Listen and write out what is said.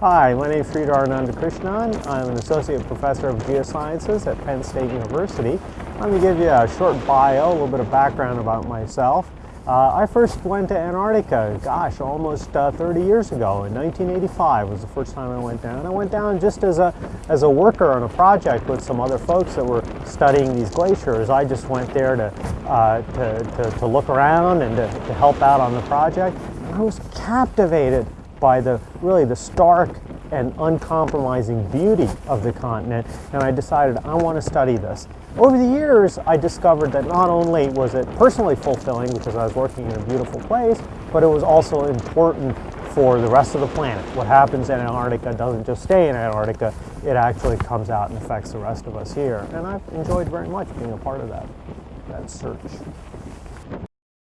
Hi, my name is Sridhar Anandakrishnan. I'm an associate professor of geosciences at Penn State University. Let me give you a short bio, a little bit of background about myself. Uh, I first went to Antarctica, gosh, almost uh, 30 years ago. In 1985 was the first time I went down. I went down just as a, as a worker on a project with some other folks that were studying these glaciers. I just went there to, uh, to, to, to, look around and to, to help out on the project. I was captivated by the really the stark and uncompromising beauty of the continent and I decided I want to study this. Over the years I discovered that not only was it personally fulfilling because I was working in a beautiful place but it was also important for the rest of the planet. What happens in Antarctica doesn't just stay in Antarctica, it actually comes out and affects the rest of us here and I've enjoyed very much being a part of that, that search.